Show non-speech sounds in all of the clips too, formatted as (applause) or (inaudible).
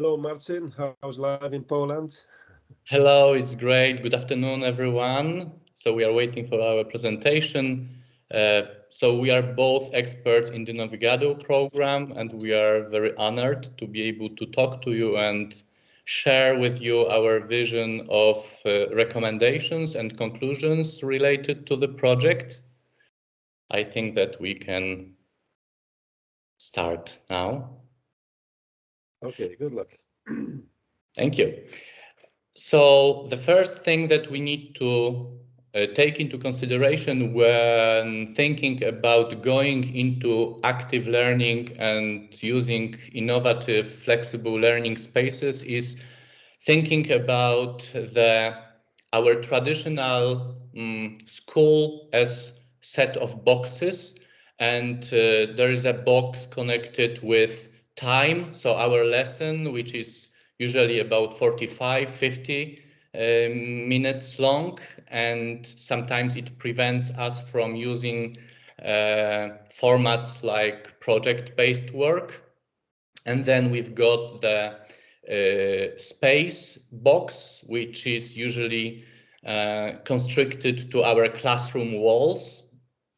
Hello, Marcin. How's life in Poland? Hello, it's great. Good afternoon, everyone. So we are waiting for our presentation. Uh, so we are both experts in the Novigado program, and we are very honored to be able to talk to you and share with you our vision of uh, recommendations and conclusions related to the project. I think that we can start now. Okay, good luck. (clears throat) Thank you. So the first thing that we need to uh, take into consideration when thinking about going into active learning and using innovative flexible learning spaces is thinking about the our traditional um, school as set of boxes and uh, there is a box connected with time. So our lesson, which is usually about 45, 50 um, minutes long, and sometimes it prevents us from using uh, formats like project-based work. And then we've got the uh, space box, which is usually uh, constricted to our classroom walls.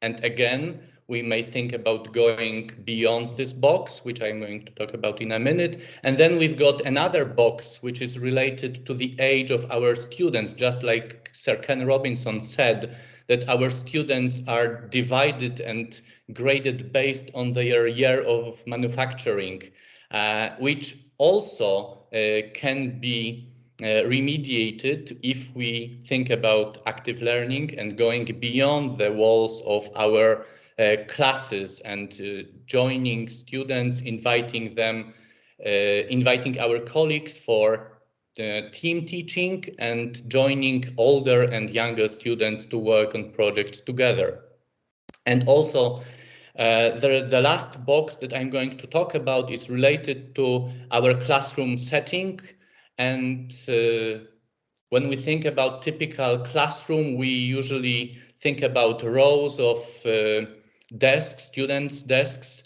And again, we may think about going beyond this box, which I'm going to talk about in a minute. And then we've got another box, which is related to the age of our students, just like Sir Ken Robinson said, that our students are divided and graded based on their year of manufacturing, uh, which also uh, can be uh, remediated if we think about active learning and going beyond the walls of our classes and uh, joining students, inviting them, uh, inviting our colleagues for team teaching and joining older and younger students to work on projects together. And also, uh, the, the last box that I'm going to talk about is related to our classroom setting. And uh, when we think about typical classroom, we usually think about rows of uh, desks, students' desks,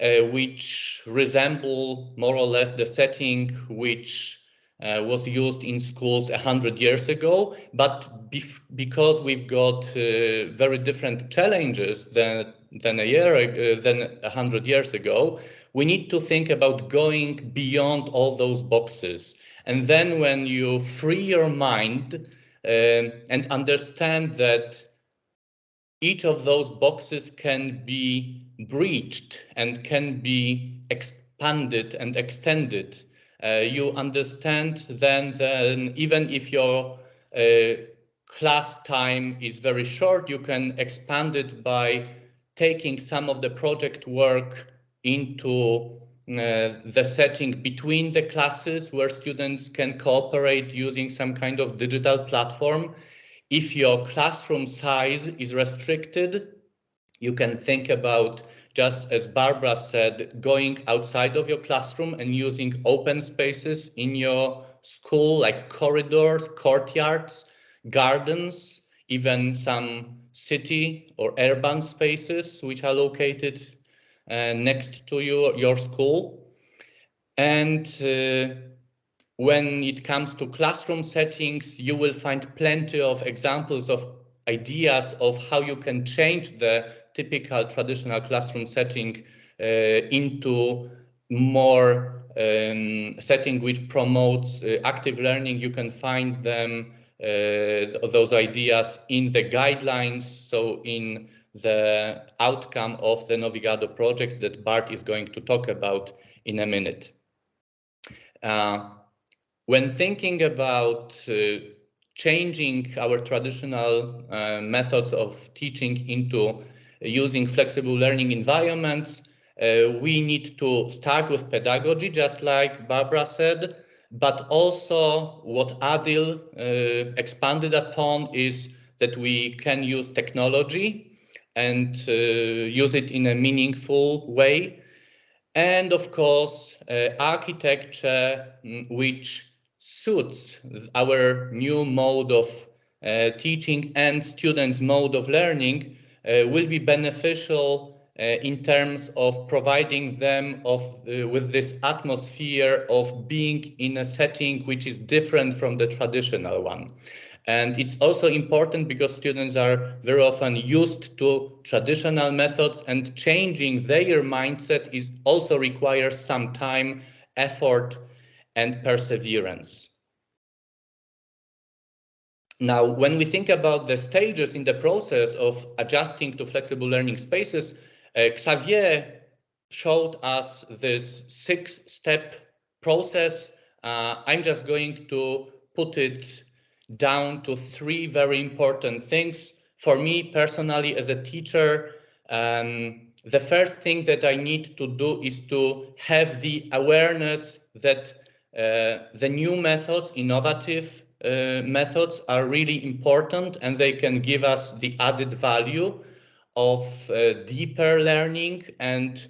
uh, which resemble more or less the setting which uh, was used in schools a hundred years ago. But because we've got uh, very different challenges than than a year uh, than a hundred years ago, we need to think about going beyond all those boxes. And then when you free your mind uh, and understand that each of those boxes can be breached and can be expanded and extended. Uh, you understand then, then even if your uh, class time is very short, you can expand it by taking some of the project work into uh, the setting between the classes where students can cooperate using some kind of digital platform if your classroom size is restricted, you can think about, just as Barbara said, going outside of your classroom and using open spaces in your school, like corridors, courtyards, gardens, even some city or urban spaces which are located uh, next to your, your school. And uh, when it comes to classroom settings, you will find plenty of examples of ideas of how you can change the typical traditional classroom setting uh, into more um, setting which promotes uh, active learning. You can find them, uh, those ideas in the guidelines. So in the outcome of the Novigado project that Bart is going to talk about in a minute. Uh, when thinking about uh, changing our traditional uh, methods of teaching into using flexible learning environments, uh, we need to start with pedagogy, just like Barbara said, but also what Adil uh, expanded upon is that we can use technology and uh, use it in a meaningful way. And of course, uh, architecture, mm, which suits our new mode of uh, teaching and students' mode of learning uh, will be beneficial uh, in terms of providing them of uh, with this atmosphere of being in a setting which is different from the traditional one. And it's also important because students are very often used to traditional methods and changing their mindset is also requires some time, effort, and perseverance. Now, when we think about the stages in the process of adjusting to flexible learning spaces, uh, Xavier showed us this six-step process. Uh, I'm just going to put it down to three very important things. For me personally, as a teacher, um, the first thing that I need to do is to have the awareness that the new methods, innovative uh, methods are really important and they can give us the added value of uh, deeper learning and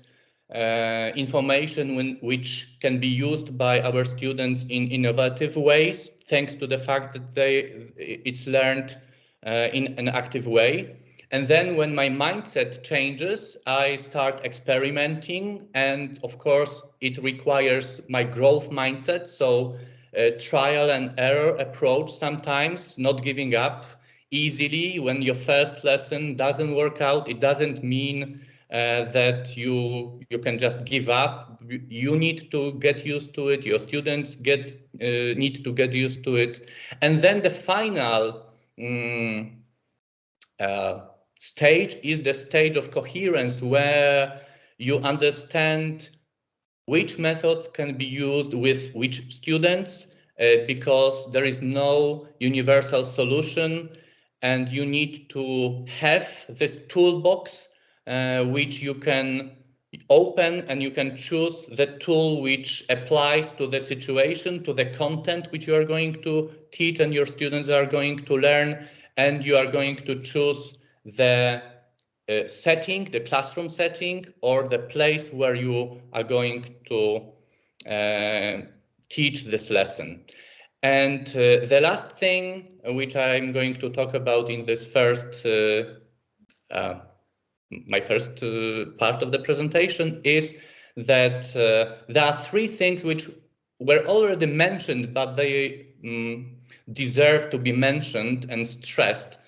uh, information when, which can be used by our students in innovative ways, thanks to the fact that they it's learned uh, in an active way. And then when my mindset changes, I start experimenting. And of course, it requires my growth mindset. So a trial and error approach sometimes, not giving up, easily when your first lesson doesn't work out. It doesn't mean uh, that you you can just give up. You need to get used to it. Your students get uh, need to get used to it, and then the final um, uh, stage is the stage of coherence where you understand which methods can be used with which students uh, because there is no universal solution and you need to have this toolbox uh, which you can open and you can choose the tool which applies to the situation, to the content which you are going to teach and your students are going to learn, and you are going to choose the uh, setting, the classroom setting, or the place where you are going to uh, teach this lesson. And uh, the last thing which I'm going to talk about in this first, uh, uh, my first uh, part of the presentation is that there are three things which were already mentioned, but they um, deserve to be mentioned and stressed.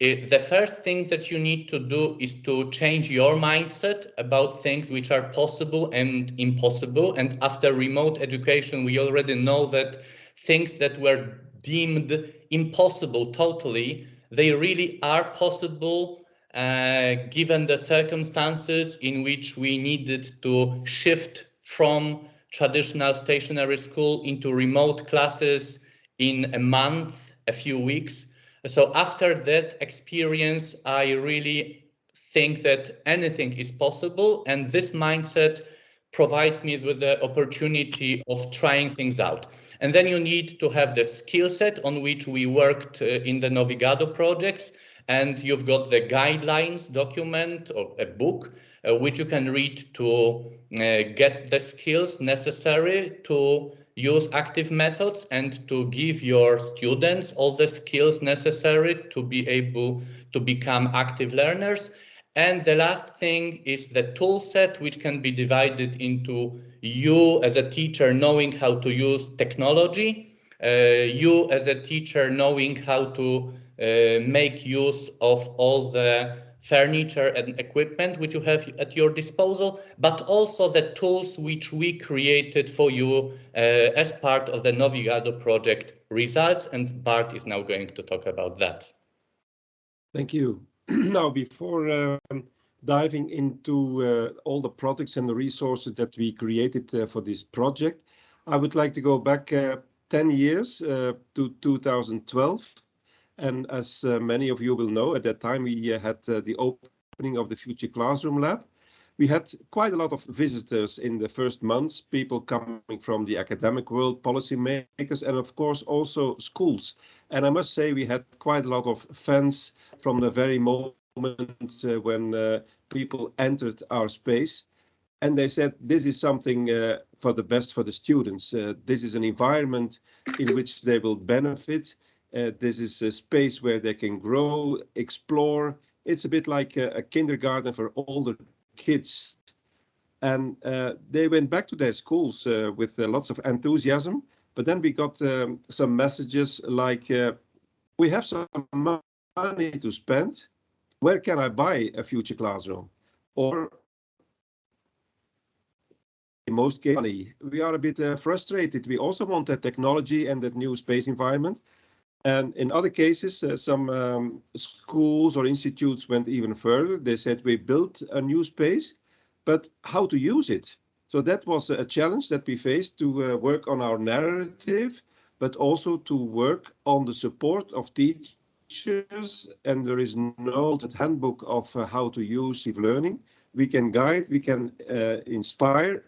It, the first thing that you need to do is to change your mindset about things which are possible and impossible. And after remote education, we already know that things that were deemed impossible totally, they really are possible uh, given the circumstances in which we needed to shift from traditional stationary school into remote classes in a month, a few weeks. So after that experience, I really think that anything is possible and this mindset provides me with the opportunity of trying things out. And then you need to have the skill set on which we worked uh, in the Novigado project. And you've got the guidelines document or a book, uh, which you can read to uh, get the skills necessary to use active methods and to give your students all the skills necessary to be able to become active learners. And the last thing is the tool set, which can be divided into you as a teacher knowing how to use technology, uh, you as a teacher knowing how to uh, make use of all the furniture and equipment which you have at your disposal, but also the tools which we created for you uh, as part of the Novigado project results. And Bart is now going to talk about that. Thank you. (clears throat) now, before um, diving into uh, all the products and the resources that we created uh, for this project, I would like to go back uh, 10 years uh, to 2012. And as uh, many of you will know, at that time we uh, had the opening of the Future Classroom Lab. We had quite a lot of visitors in the first months, people coming from the academic world, policymakers, and of course also schools. And I must say we had quite a lot of fans from the very moment uh, when uh, people entered our space. And they said, this is something uh, for the best for the students. Uh, this is an environment in which they will benefit. Uh, this is a space where they can grow, explore. It's a bit like a, a kindergarten for older kids. And uh, they went back to their schools uh, with uh, lots of enthusiasm. But then we got um, some messages like, uh, we have some money to spend. Where can I buy a future classroom? Or in most cases, we are a bit uh, frustrated. We also want that technology and that new space environment. And in other cases, uh, some um, schools or institutes went even further. They said we built a new space, but how to use it? So that was a challenge that we faced to uh, work on our narrative, but also to work on the support of teachers. And there is no handbook of uh, how to use deep learning. We can guide, we can uh, inspire,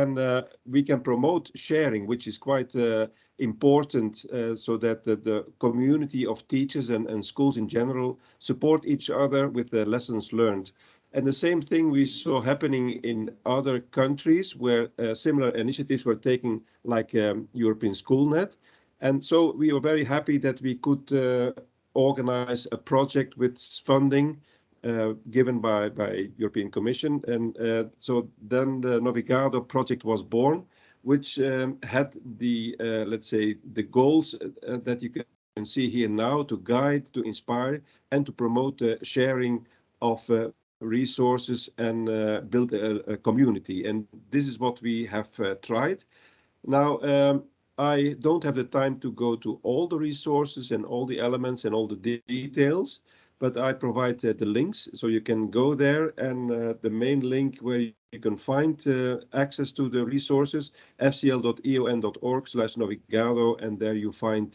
and uh, we can promote sharing, which is quite uh, important uh, so that the, the, community of teachers and, and, schools in general support each other with the lessons learned. And the same thing we saw happening in other countries where uh, similar initiatives were taken, like um, European SchoolNet. And so we were very happy that we could uh, organize a project with funding given by by European Commission, and uh, so then the Novigado project was born, which um, had the uh, let's say the goals uh, that you can see here now to guide, to inspire, and to promote the sharing of uh, resources and uh, build a, a, community. And this is what we have tried. Now. Um, I don't have the time to go to all the resources and all the elements and all the de details, but I provide uh, the links so you can go there and uh, the main link where you can find uh, access to the resources fcl.eun.org slash novigado and there you find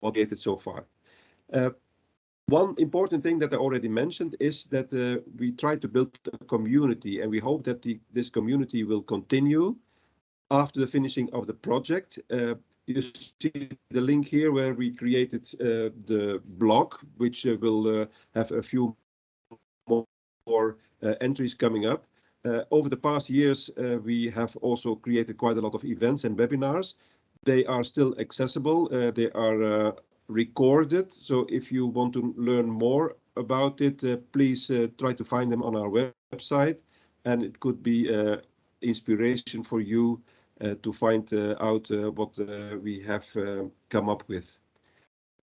what created so far. One important thing that I already mentioned is that uh, we try to build a community and we hope that the, this community will continue after the finishing of the project. Uh, you see the link here where we created uh, the blog, which uh, will uh, have a few more uh, entries coming up. Uh, over the past years, uh, we have also created quite a lot of events and webinars. They are still accessible. they are recorded. So if you want to learn more about it, please try to find them on our website. And it could be inspiration for you to find uh, out uh, what we have come up with.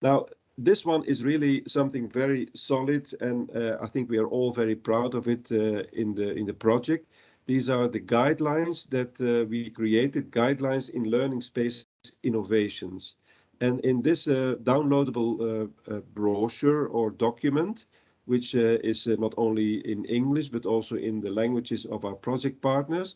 Now, this one is really something very solid, and I think we are all very proud of it in the in the project. These are the guidelines that we created, guidelines in learning space innovations. And in this uh, downloadable uh, uh, brochure or document, which is not only in English, but also in the languages of our project partners,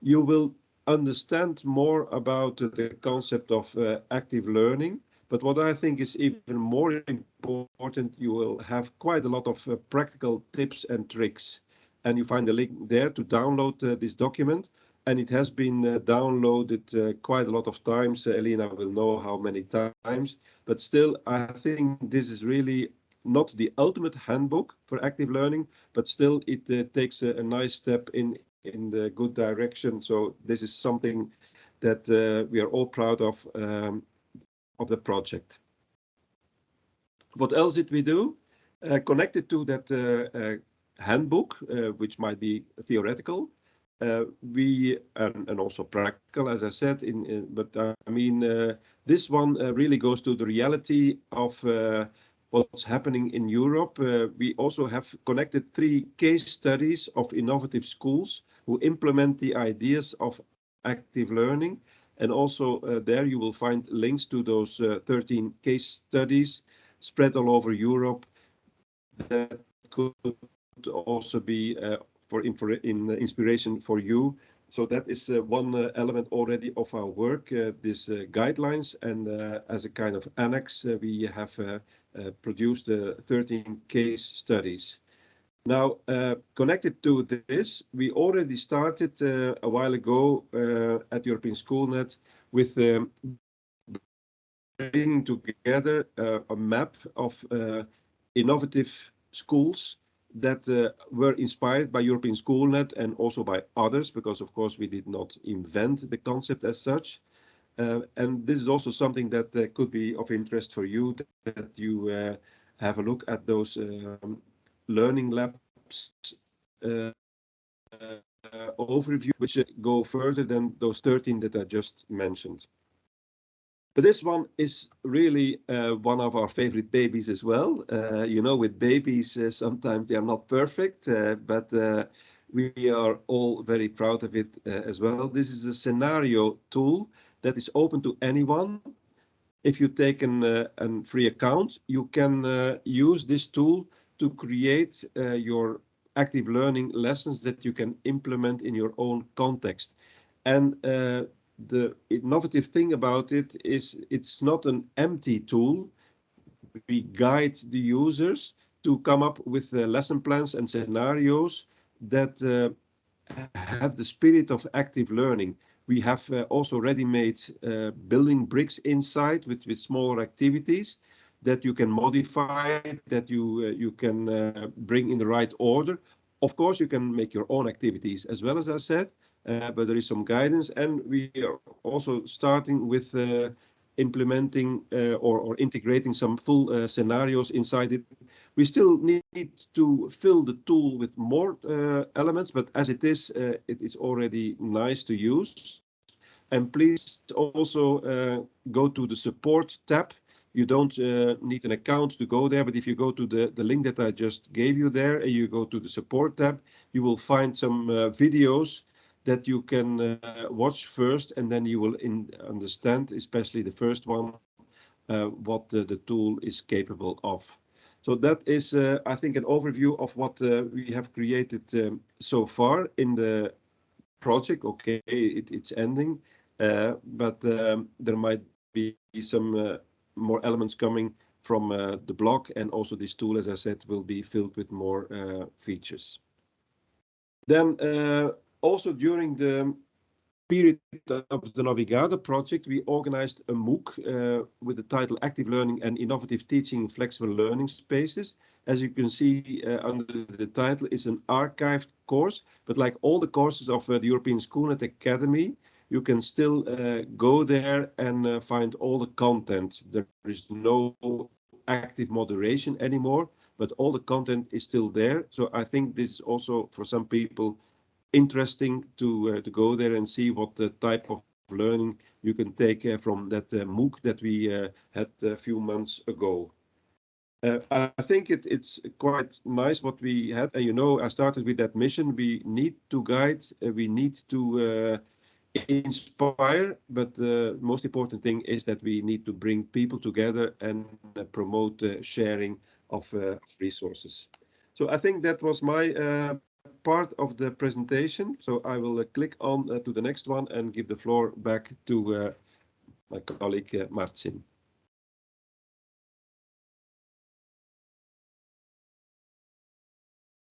you will understand more about the concept of uh, active learning. But what I think is even more important, you will have quite a lot of uh, practical tips and tricks. And you find the link there to download uh, this document. And it has been uh, downloaded uh, quite a lot of times. Uh, Elena will know how many times. But still, I think this is really not the ultimate handbook for active learning, but still it takes a, a nice step in in the good direction. So this is something that uh, we are all proud of um, of the project. What else did we do? Uh, connected to that uh, uh handbook, uh, which might be theoretical, uh, we and, and, also practical, as I said. In, in but I mean, this one really goes to the reality of what's happening in Europe. Uh, we also have connected three case studies of innovative schools who implement the ideas of active learning. And also uh, there you will find links to those uh, 13 case studies spread all over Europe that could also be uh, for in inspiration for you. So that is uh, one uh, element already of our work, this guidelines. And as a kind of annex, we have produced 13 case studies. Now, uh, connected to this, we already started uh, a while ago uh, at European SchoolNet with um, bringing together uh, a map of uh, innovative schools that uh, were inspired by European SchoolNet and also by others, because of course we did not invent the concept as such. And this is also something that could be of interest for you, that you have a look at those um, learning labs uh, uh, overview, which go further than those 13 that I just mentioned. But this one is really uh, one of our favorite babies as well. Uh, you know, with babies, uh, sometimes they are not perfect, uh, but uh, we are all very proud of it uh, as well. This is a scenario tool that is open to anyone. If you take an, a free account, you can use this tool to create your active learning lessons that you can implement in your own context. And the innovative thing about it is it's not an empty tool. We guide the users to come up with uh, lesson plans and scenarios that uh, have the spirit of active learning. We have uh, also ready-made uh, building bricks inside with, with smaller activities that you can modify, that you, uh, you can bring in the right order. Of course, you can make your own activities as well, as I said, but there is some guidance and we are also starting with implementing uh, or, or, integrating some full uh, scenarios inside it. We still need to fill the tool with more uh, elements, but as it is, uh, it is already nice to use. And please also go to the support tab. You don't need an account to go there, but if you go to the, the link that I just gave you there and you go to the support tab, you will find some videos that you can uh, watch first and then you will understand, especially the first one, uh, what the, tool is capable of. So that is, uh, I think, an overview of what uh, we have created um, so far in the project. Okay, it, it's ending, uh, but um, there might be some uh, more elements coming from the blog and also this tool, as I said, will be filled with more features. Then also during the period of the Novigado project, we organized a MOOC uh, with the title Active Learning and Innovative Teaching in Flexible Learning Spaces. As you can see uh, under the title, it's an archived course, but like all the courses of uh, the European Schoolnet Academy, you can still uh, go there and uh, find all the content. There is no active moderation anymore, but all the content is still there. So I think this is also for some people interesting to uh, to go there and see what the type of learning you can take uh, from that uh, MOOC that we had a few months ago. Uh, I think it, it's quite nice what we had. And you know, I started with that mission. We need to guide, uh, we need to uh, inspire, but the most important thing is that we need to bring people together and promote the sharing of resources. So I think that was my part of the presentation. So I will uh, click on uh, to the next one and give the floor back to uh, my colleague Marcin.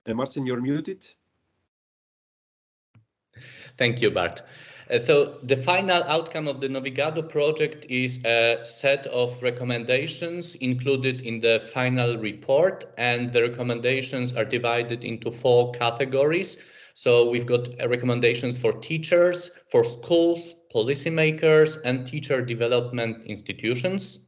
Uh, Marcin, you're muted. Thank you, Bart. Uh, so the final outcome of the Novigado project is a set of recommendations included in the final report and the recommendations are divided into four categories. So we've got uh, recommendations for teachers, for schools, policymakers and teacher development institutions.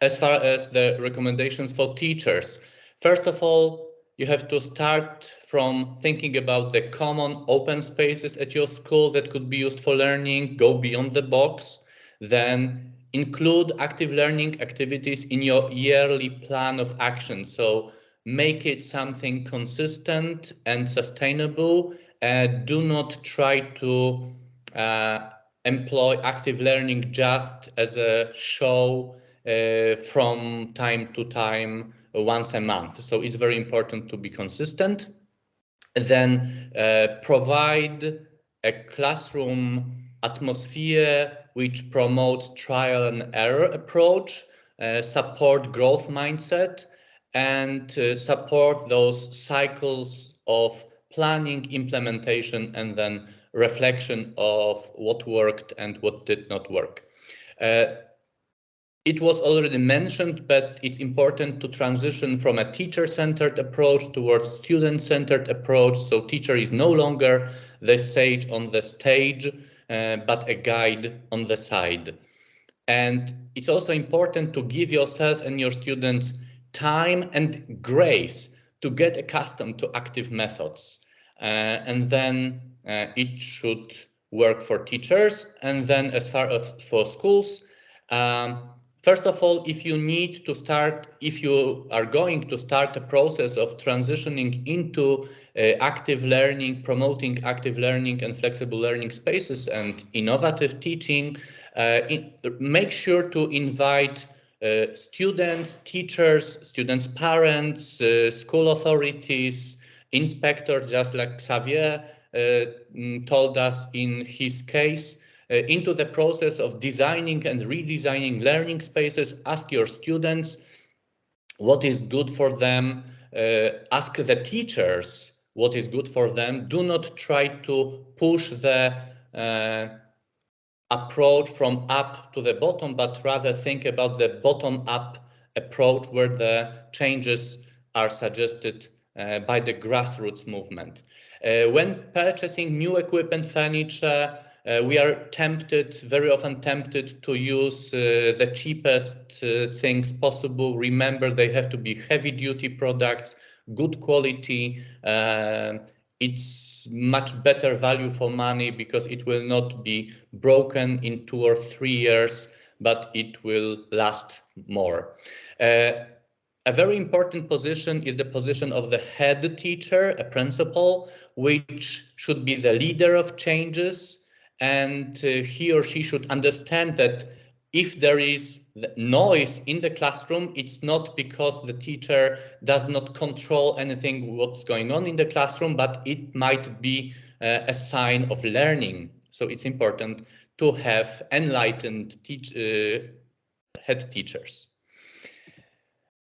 As far as the recommendations for teachers, first of all, you have to start from thinking about the common open spaces at your school that could be used for learning, go beyond the box, then include active learning activities in your yearly plan of action. So make it something consistent and sustainable. Do not try to uh, employ active learning just as a show uh, from time to time once a month. So it's very important to be consistent. Then uh, provide a classroom atmosphere which promotes trial and error approach, uh, support growth mindset, and uh, support those cycles of planning, implementation, and then reflection of what worked and what did not work. Uh, it was already mentioned, but it's important to transition from a teacher-centered approach towards student-centered approach. So teacher is no longer the sage on the stage, uh, but a guide on the side. And it's also important to give yourself and your students time and grace to get accustomed to active methods. Uh, and then uh, it should work for teachers. And then as far as for schools, um, First of all, if you need to start, if you are going to start a process of transitioning into uh, active learning, promoting active learning and flexible learning spaces and innovative teaching, uh, in, make sure to invite uh, students, teachers, students' parents, uh, school authorities, inspectors, just like Xavier uh, mm, told us in his case, into the process of designing and redesigning learning spaces. Ask your students what is good for them. Uh, ask the teachers what is good for them. Do not try to push the uh, approach from up to the bottom, but rather think about the bottom up approach where the changes are suggested uh, by the grassroots movement. Uh, when purchasing new equipment, furniture, uh, we are tempted, very often tempted to use uh, the cheapest uh, things possible. Remember, they have to be heavy duty products, good quality. Uh, it's much better value for money because it will not be broken in two or three years, but it will last more. Uh, a very important position is the position of the head teacher, a principal, which should be the leader of changes, and uh, he or she should understand that if there is noise in the classroom, it's not because the teacher does not control anything what's going on in the classroom, but it might be uh, a sign of learning. So it's important to have enlightened teach, uh, head teachers.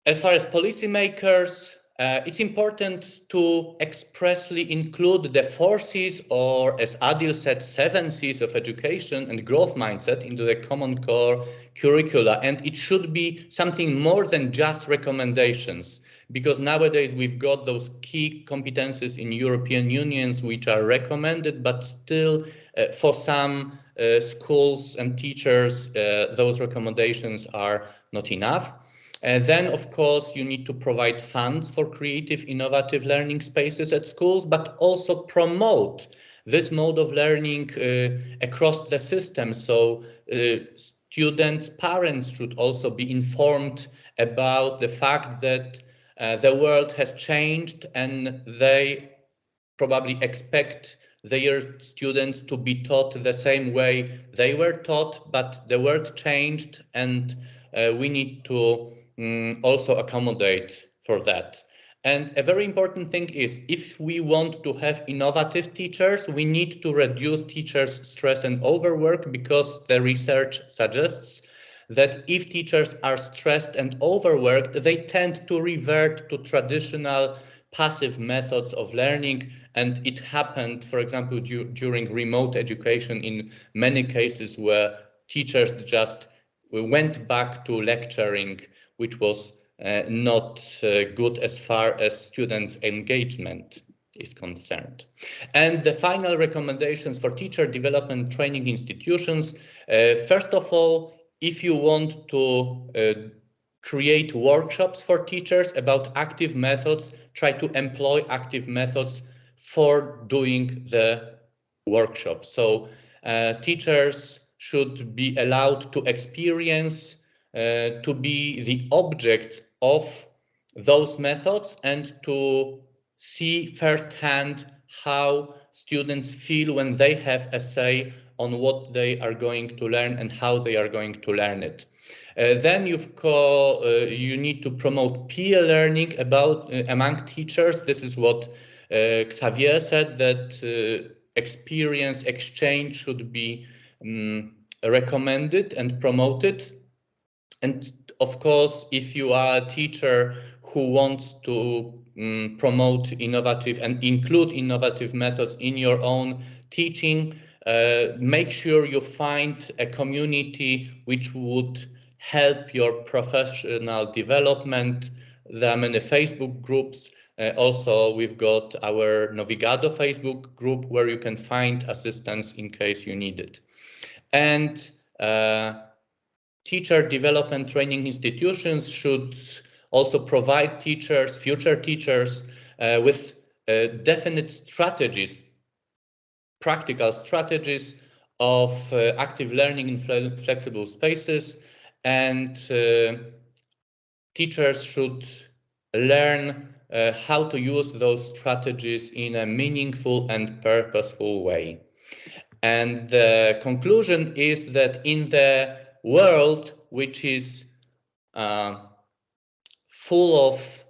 As far as policymakers, uh, it's important to expressly include the four C's or as Adil said, seven C's of education and growth mindset into the common core curricula. And it should be something more than just recommendations because nowadays we've got those key competences in European unions which are recommended, but still uh, for some uh, schools and teachers, uh, those recommendations are not enough. And then, of course, you need to provide funds for creative, innovative learning spaces at schools, but also promote this mode of learning uh, across the system. So uh, students, parents should also be informed about the fact that uh, the world has changed and they probably expect their students to be taught the same way they were taught, but the world changed and uh, we need to um, also accommodate for that. And a very important thing is if we want to have innovative teachers, we need to reduce teachers' stress and overwork because the research suggests that if teachers are stressed and overworked, they tend to revert to traditional passive methods of learning. And it happened, for example, du during remote education in many cases where teachers just went back to lecturing which was uh, not uh, good as far as students' engagement is concerned. And the final recommendations for teacher development training institutions. Uh, first of all, if you want to create workshops for teachers about active methods, try to employ active methods for doing the workshop. So uh, teachers should be allowed to experience to be the object of those methods and to see firsthand how students feel when they have a say on what they are going to learn and how they are going to learn it. Uh, then you've call, uh, you need to promote peer learning about uh, among teachers. This is what uh, Xavier said that uh, experience exchange should be um, recommended and promoted and of course, if you are a teacher who wants to um, promote innovative and include innovative methods in your own teaching, uh, make sure you find a community which would help your professional development. There are many Facebook groups. Uh, also, we've got our Novigado Facebook group where you can find assistance in case you need it. And uh, teacher development training institutions should also provide teachers, future teachers, uh, with uh, definite strategies, practical strategies of uh, active learning in fle flexible spaces and uh, teachers should learn uh, how to use those strategies in a meaningful and purposeful way. And the conclusion is that in the world which is uh, full of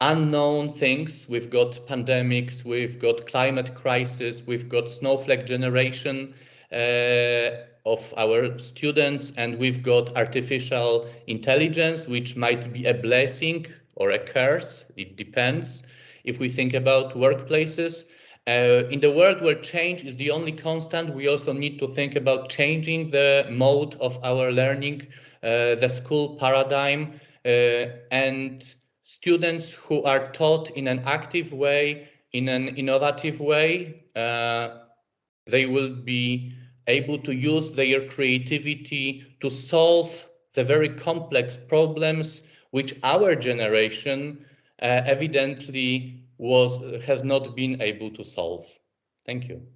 unknown things, we've got pandemics, we've got climate crisis, we've got snowflake generation, uh, of our students and we've got artificial intelligence which might be a blessing or a curse. It depends. If we think about workplaces uh, in the world where change is the only constant we also need to think about changing the mode of our learning uh, the school paradigm uh, and students who are taught in an active way in an innovative way uh, they will be able to use their creativity to solve the very complex problems which our generation uh, evidently was has not been able to solve. Thank you.